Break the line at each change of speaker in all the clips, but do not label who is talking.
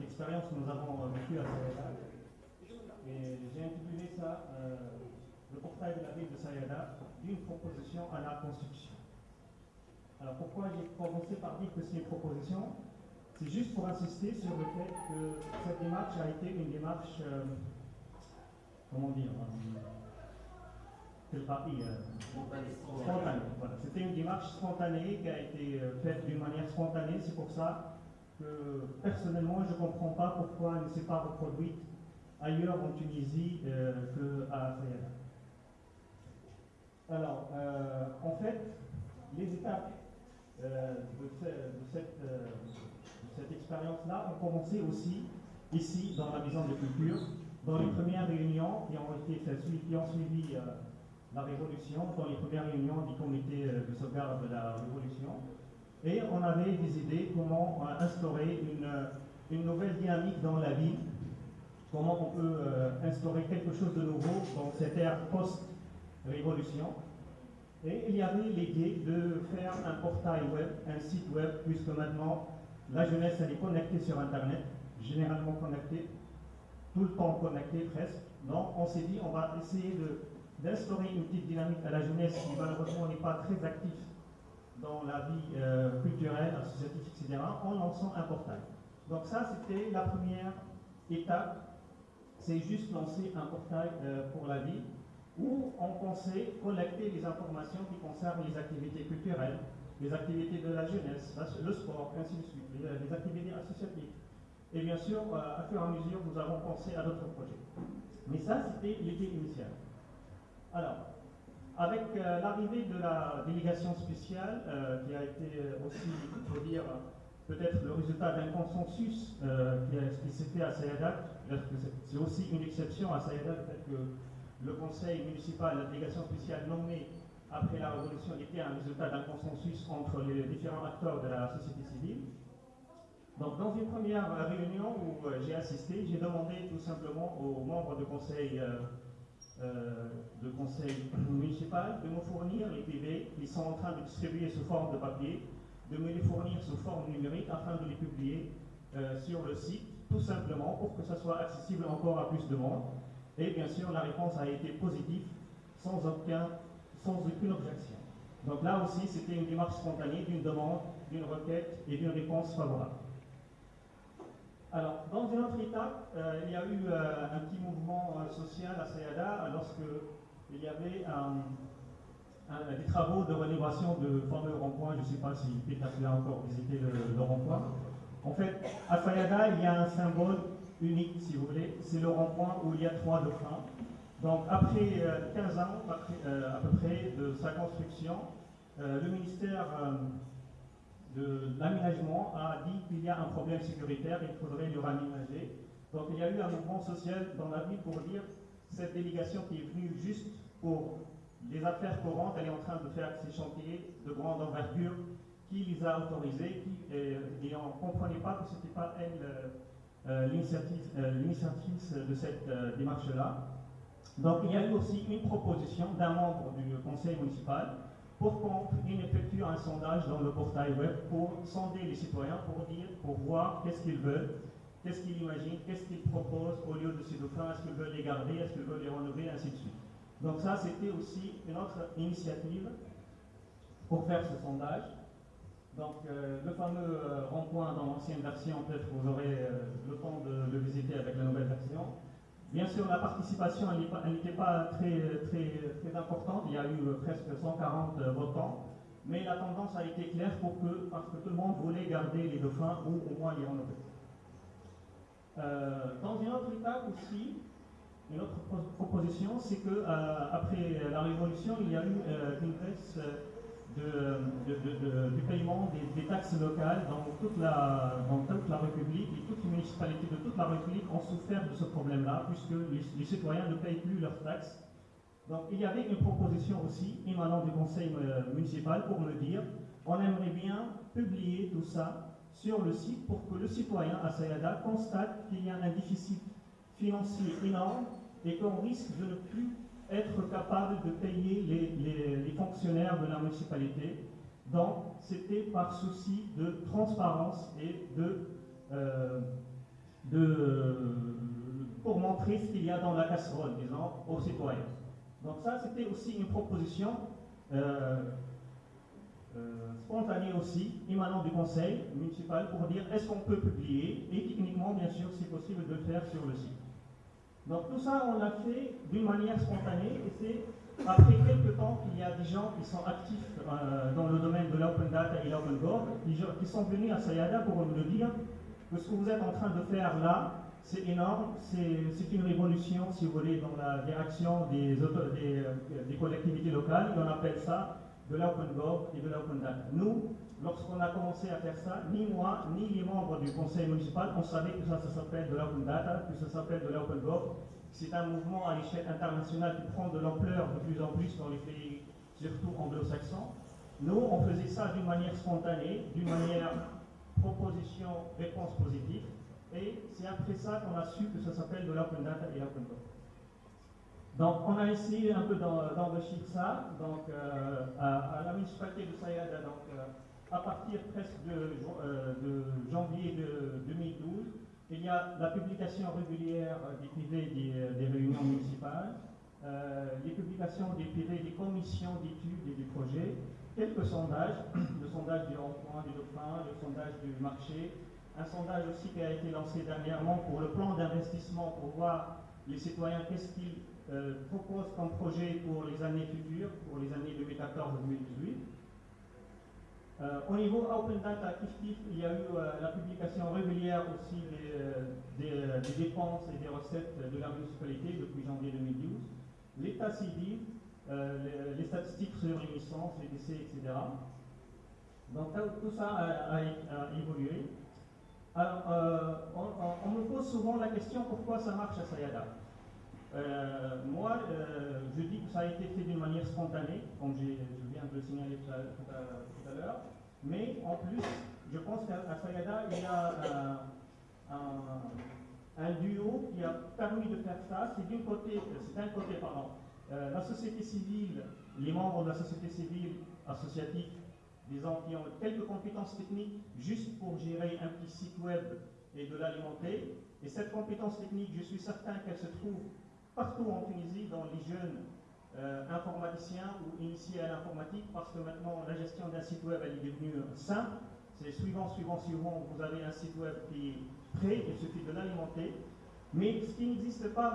l'expérience que nous avons vécue à Sayada. Et j'ai intitulé ça euh, Le portail de la ville de Sayada, d'une proposition à la construction. Alors pourquoi j'ai commencé par dire que c'est une proposition? C'est juste pour insister sur le fait que cette démarche a été une démarche, euh, comment dire, euh, parti Spontanée. Voilà. C'était une démarche spontanée qui a été faite d'une manière spontanée. C'est pour ça que personnellement, je ne comprends pas pourquoi elle ne s'est pas reproduite ailleurs en Tunisie euh, qu'à Sayada. Alors, euh, en fait, les étapes euh, de, cette, cette expérience-là ont commencé aussi ici, dans la maison de culture, dans les premières réunions qui ont, été, qui ont suivi la Révolution, dans les premières réunions du comité de sauvegarde de la Révolution. Et on avait des idées comment instaurer une, nouvelle dynamique dans la vie, comment on peut euh, instaurer quelque chose de nouveau dans cette ère post-révolution. Et il y avait l'idée de faire un portail web, un site web, puisque maintenant la jeunesse elle est connectée sur Internet, généralement connectée, tout le temps connectée presque. Donc on s'est dit on va essayer d'instaurer une petite dynamique à la jeunesse qui malheureusement n'est pas très active dans la vie euh, culturelle, associative, etc., en lançant un portail. Donc ça, c'était la première étape, c'est juste lancer un portail euh, pour la vie, où on pensait collecter les informations qui concernent les activités culturelles, les activités de la jeunesse, le sport, ainsi de suite, les, activités associatives. Et bien sûr, euh, à fur et à mesure, nous avons pensé à d'autres projets. Mais ça, c'était l'idée initiale. Alors, avec euh, l'arrivée de la délégation spéciale, euh, qui a été euh, aussi, il faut dire, peut-être le résultat d'un consensus qui, s'est fait à Sayadak, c'est aussi une exception à Sayadak, le fait que le conseil municipal, la délégation spéciale nommée après la révolution était un résultat d'un consensus entre les différents acteurs de la société civile. Donc, dans une première réunion où j'ai assisté, j'ai demandé tout simplement aux membres du conseil euh, de conseil municipal de me fournir les PV qu'ils sont en train de distribuer sous forme de papier, de me les fournir sous forme numérique afin de les publier euh, sur le site, tout simplement pour que ça soit accessible encore à plus de monde. Et bien sûr, la réponse a été positive, sans, aucun, sans aucune objection. Donc là aussi, c'était une démarche spontanée d'une demande, d'une requête et d'une réponse favorable. Alors, dans une autre étape, euh, il y a eu euh, un petit mouvement euh, social à Sayada lorsque il y avait des travaux de rénovation de fameux rond-point. Je ne sais pas si Peter a encore visité le, rond-point. En fait, à Sayada, il y a un symbole unique, si vous voulez. C'est le rond-point où il y a trois dauphins. Donc, après 15 ans, à peu près, de sa construction, le ministère l'aménagement a dit qu'il y a un problème sécuritaire, il faudrait le raménager. Donc il y a eu un mouvement social dans la ville pour dire cette délégation qui est venue juste pour les affaires courantes, elle est en train de faire ces chantiers de grande envergure, qui les a autorisés, qui, et, on ne comprenait pas que ce n'était pas elle euh, euh, l'initiative de cette euh, démarche-là. Donc il y a eu aussi une proposition d'un membre du conseil municipal pour qu'on effectue un sondage dans le portail web pour sonder les citoyens, pour dire, pour voir qu'est-ce qu'ils veulent, qu'est-ce qu'ils imaginent, qu'est-ce qu'ils proposent au lieu de ces dauphins, est-ce qu'ils veulent les garder, est-ce qu'ils veulent les renouveler, ainsi de suite. Donc ça, c'était aussi une autre initiative pour faire ce sondage. Donc euh, le fameux euh, rond-point dans l'ancienne version, peut-être vous aurez euh, le temps de le visiter avec la nouvelle version. Bien sûr, la participation n'était pas très, très, très importante, il y a eu euh, presque 140 euh, votants, mais la tendance a été claire pour que, parce que tout le monde voulait garder les dauphins ou au moins les renouveler. Euh, dans une autre étape aussi, une autre proposition, c'est que après la Révolution, il y a eu une baisse du paiement des, taxes locales dans toute, la, dans toute la République municipalités de toute la République ont souffert de ce problème-là, puisque les, citoyens ne payent plus leurs taxes. Donc il y avait une proposition aussi émanant du conseil euh, municipal pour me dire on aimerait bien publier tout ça sur le site pour que le citoyen à Sayada constate qu'il y a un déficit financier énorme et qu'on risque de ne plus être capable de payer les, fonctionnaires de la municipalité. Donc, c'était par souci de transparence et de pour montrer ce qu'il y a dans la casserole, disons, aux citoyens. Donc ça, c'était aussi une proposition euh, euh, spontanée aussi, émanant du conseil municipal, pour dire est-ce qu'on peut publier, et techniquement, bien sûr, c'est possible de le faire sur le site. Donc tout ça, on l'a fait d'une manière spontanée, et c'est après quelques temps qu'il y a des gens qui sont actifs euh, dans le domaine de l'open data et l'open qui sont venus à Sayada pour nous dire que ce que vous êtes en train de faire là, c'est énorme, c'est une révolution, si vous voulez, dans la direction des, euh, collectivités locales, on appelle ça de l'open gov et de l'open data. Nous, lorsqu'on a commencé à faire ça, ni moi, ni les membres du conseil municipal, on savait que ça, ça s'appelle de l'open data, que ça s'appelle de l'open gov, c'est un mouvement à l'échelle internationale qui prend de l'ampleur de plus en plus dans les pays, surtout anglo-saxons. Nous, on faisait ça d'une manière spontanée, d'une manière proposition, réponse positive. Et c'est après ça qu'on a su que ça s'appelle de l'open data et l'open code. Donc, on a essayé un peu d'enrichir ça. Donc, euh, à, la municipalité de Sayada, donc, euh, à partir presque de, euh, janvier de 2012, il y a la publication régulière des privés des, réunions municipales, les publications des privés des commissions d'études et des projets, quelques sondages, le sondage du rond-point du Dauphin, le sondage du marché, un sondage aussi qui a été lancé dernièrement pour le plan d'investissement pour voir les citoyens qu'est-ce qu'ils euh, proposent comme projet pour les années futures, pour les années 2014-2018. Euh, au niveau Open Data il y a eu euh, la publication régulière aussi des, dépenses et des recettes de la municipalité depuis janvier 2012, l'état civil, les, statistiques licences, les décès, etc. Donc tout ça a, évolué. Alors, on, me pose souvent la question pourquoi ça marche à Sayada? moi, je dis que ça a été fait d'une manière spontanée, comme je viens de le signaler tout à l'heure. Mais en plus, je pense qu'à Sayada, il y a un, duo qui a permis de faire ça. C'est d'un côté, c'est un côté, pardon, euh, la société civile, les membres de la société civile associative, disons, qui ont quelques compétences techniques juste pour gérer un petit site web et de l'alimenter. Et cette compétence technique, je suis certain qu'elle se trouve partout en Tunisie, dans les jeunes euh, informaticien ou initié à l'informatique parce que maintenant la gestion d'un site web elle est devenue simple. C'est suivant, suivant, suivant, vous avez un site web qui est prêt, il suffit de l'alimenter. Mais ce qui n'existe pas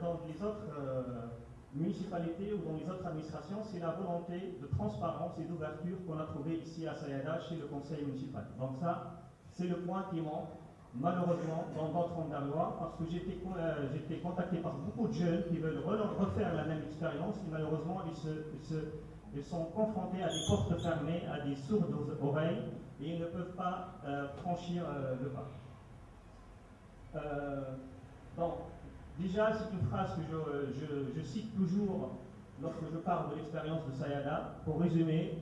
dans les autres euh, municipalités ou dans les autres administrations, c'est la volonté de transparence et d'ouverture qu'on a trouvé ici à Sayada chez le conseil municipal. Donc ça, c'est le point qui manque malheureusement, dans votre Andalois, parce que euh, j'ai été contacté par beaucoup de jeunes qui veulent refaire la même expérience et malheureusement, ils, sont confrontés à des portes fermées, à des sourdes oreilles et ils ne peuvent pas euh, franchir euh, le pas. donc, déjà, c'est une phrase que je, cite toujours lorsque je parle de l'expérience de Sayada. Pour résumer,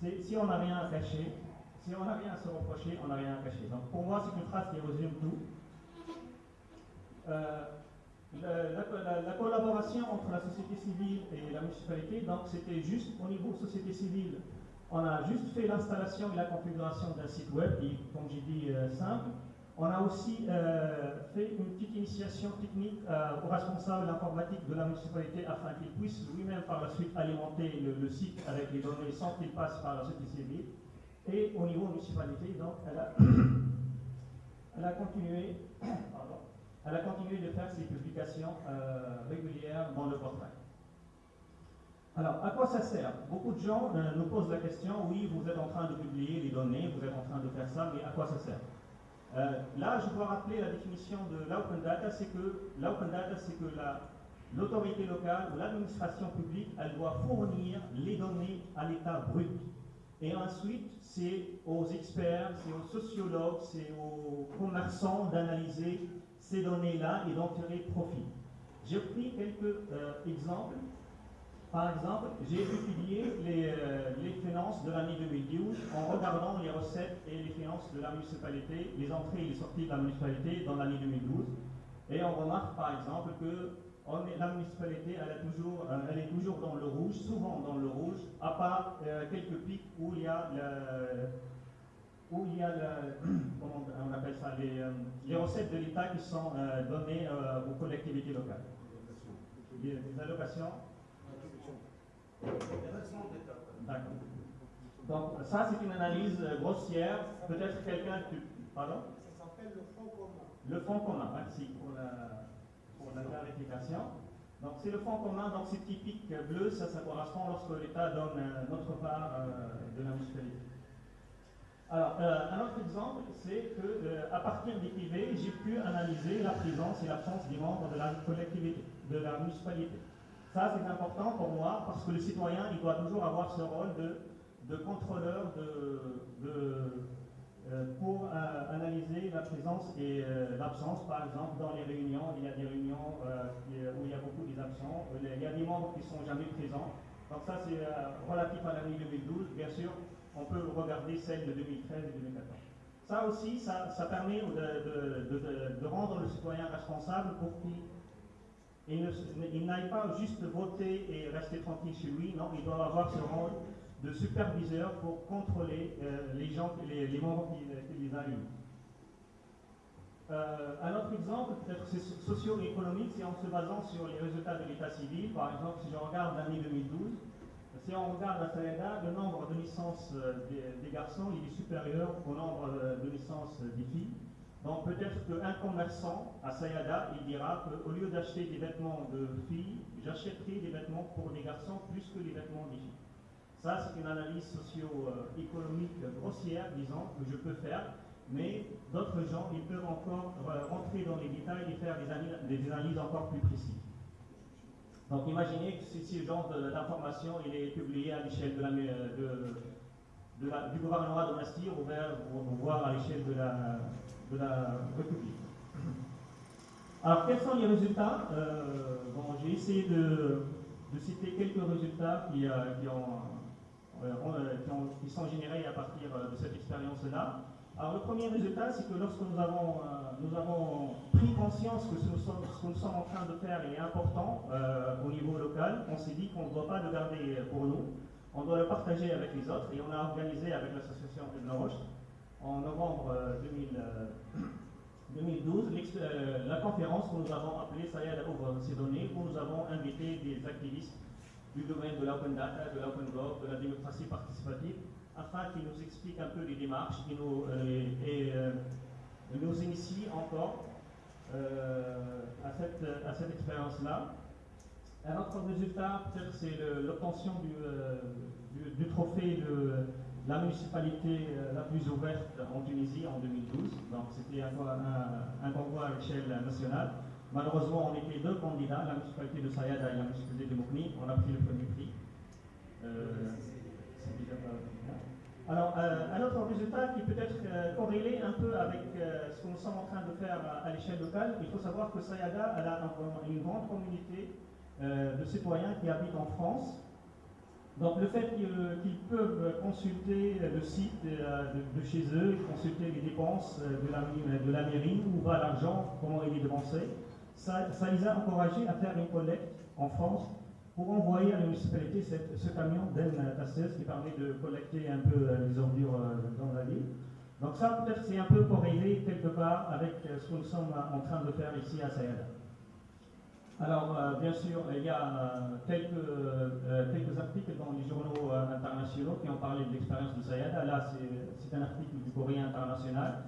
c'est si on n'a rien à cacher, si on n'a rien à se reprocher, on n'a rien à cacher. Donc pour moi, c'est une phrase qui résume tout. Euh, la, collaboration entre la société civile et la municipalité, donc c'était juste au niveau société civile, on a juste fait l'installation et la configuration d'un site web, qui, comme j'ai dit, simple. On a aussi euh, fait une petite initiation technique au responsable informatique de la municipalité afin qu'il puisse lui-même par la suite alimenter le, site avec les données sans qu'il passe par la société civile. Et au niveau municipalité, donc, elle a, elle a continué, de faire ses publications euh, régulières dans le portail. Alors, à quoi ça sert? Beaucoup de gens euh, nous posent la question, oui, vous êtes en train de publier les données, vous êtes en train de faire ça, mais à quoi ça sert? Euh, Là, je dois rappeler la définition de l'open data, c'est que l'open data, c'est que l'autorité locale ou l'administration publique, elle doit fournir les données à l'état brut. Et ensuite, c'est aux experts, c'est aux sociologues, c'est aux commerçants d'analyser ces données-là et d'en tirer profit. J'ai pris quelques euh, exemples. Par exemple, j'ai étudié les, euh, les, finances de l'année 2012 en regardant les recettes et les finances de la municipalité, les entrées et les sorties de la municipalité dans l'année 2012. Et on remarque par exemple que la municipalité, elle, est toujours, euh, elle est toujours dans le rouge, souvent dans le rouge, à part euh, quelques pics où il y a où il y a, comment on appelle ça, les, les recettes de l'État qui sont données aux collectivités locales. Les, allocations D'accord. Donc ça, c'est une analyse grossière. Peut-être quelqu'un... Pardon?
Ça s'appelle le fonds commun.
Le fonds commun, merci pour la, pour la clarification. Donc c'est le fonds commun, donc c'est typique bleu, ça, ça correspond lorsque l'État donne notre part euh, de la municipalité. Alors, euh, un autre exemple, c'est qu'à euh, partir des privés, j'ai pu analyser la présence et l'absence des membres de la collectivité, de la municipalité. Ça, c'est important pour moi parce que le citoyen, il doit toujours avoir ce rôle de, contrôleur de euh, pour euh, analyser la présence et euh, l'absence. Par exemple, dans les réunions, il y a des réunions où il y a beaucoup d'absents. Il y a des membres qui ne sont jamais présents. Donc ça, c'est relatif à l'année 2012. Bien sûr, on peut regarder celle de 2013 et 2014. Ça aussi, ça, permet de, de, rendre le citoyen responsable pour qu'il n'aille pas juste voter et rester tranquille chez lui. Non, il doit avoir ce rôle de superviseurs pour contrôler euh, les gens, les, les membres qui, les allument. Euh, un autre exemple, peut-être socio-économique, c'est en se basant sur les résultats de l'état civil. Par exemple, si je regarde l'année 2012, si on regarde la Sayada, le nombre de licences euh, des, garçons il est supérieur au nombre de licences des filles. Donc peut-être qu'un commerçant à Sayada, il dira qu'au lieu d'acheter des vêtements de filles, j'achèterai des vêtements pour des garçons plus que les vêtements des filles. Ça, c'est une analyse socio-économique grossière, disons, que je peux faire, mais d'autres gens, ils peuvent encore euh, rentrer dans les détails et faire des analyses, encore plus précises. Donc imaginez que ce genre d'information est publié à l'échelle de du gouvernement de Nastir ou voire à l'échelle de la, République. Alors quels sont les résultats euh, J'ai essayé de, citer quelques résultats qui, euh, euh, sont générés à partir de cette expérience-là. Alors le premier résultat, c'est que lorsque nous avons, pris conscience que ce, que nous sommes en train de faire est important au niveau local, on s'est dit qu'on ne doit pas le garder pour nous, on doit le partager avec les autres et on a organisé avec l'association Ebn Roche en novembre 2012 la conférence que nous avons appelée Sayad ouvre ses données où nous avons invité des activistes du domaine de l'open data, de l'open gov, de la démocratie participative, afin qu'il nous explique un peu les démarches et nous, euh, et, euh, nous initie encore euh, à cette, à cette expérience-là. Un autre résultat, peut-être, c'est l'obtention du, du, trophée de la municipalité la plus ouverte en Tunisie en 2012. Donc, c'était un, un, un convoi à l'échelle nationale. Malheureusement, on était deux candidats, la municipalité de Sayada et la municipalité de Moukni. On a pris le premier prix. Euh, Alors, euh, un autre résultat qui peut être euh, corrélé un peu avec ce que nous sommes en train de faire à, l'échelle locale, il faut savoir que Sayada a une grande communauté de citoyens qui habitent en France. Donc le fait qu'ils peuvent consulter le site de, chez eux, consulter les dépenses de la, de la mairie, où va l'argent, comment il est dépensé, ça, les a encouragés à faire une collecte en France pour envoyer à la municipalité ce camion d'N16 qui permet de collecter un peu euh, les ordures euh, dans la ville. Donc ça, peut-être, c'est un peu corrélé quelque part avec euh, ce que nous sommes en train de faire ici à Sayada. Alors, bien sûr, il y a quelques, quelques, articles dans les journaux internationaux qui ont parlé de l'expérience de Sayada. Là, c'est un article du Courrier international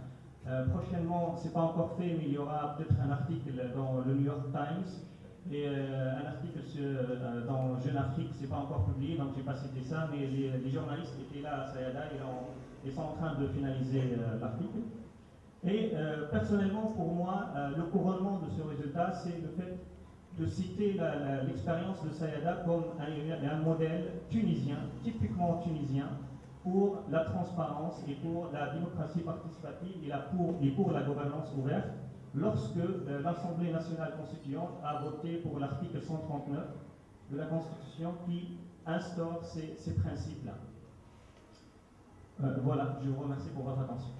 euh, prochainement, ce n'est pas encore fait, mais il y aura peut-être un article dans le New York Times et euh, un article euh, dans Jeune Afrique, ce n'est pas encore publié, donc je n'ai pas cité ça, mais les, journalistes étaient là à Sayada et sont en train de finaliser l'article. Et personnellement, pour moi, le couronnement de ce résultat, c'est le fait de citer l'expérience de Sayada comme un modèle tunisien, typiquement tunisien, pour la transparence et pour la démocratie participative et, pour, et pour la gouvernance ouverte lorsque euh, l'Assemblée nationale constituante a voté pour l'article 139 de la Constitution qui instaure ces, principes-là. Euh, voilà, je vous remercie pour votre attention.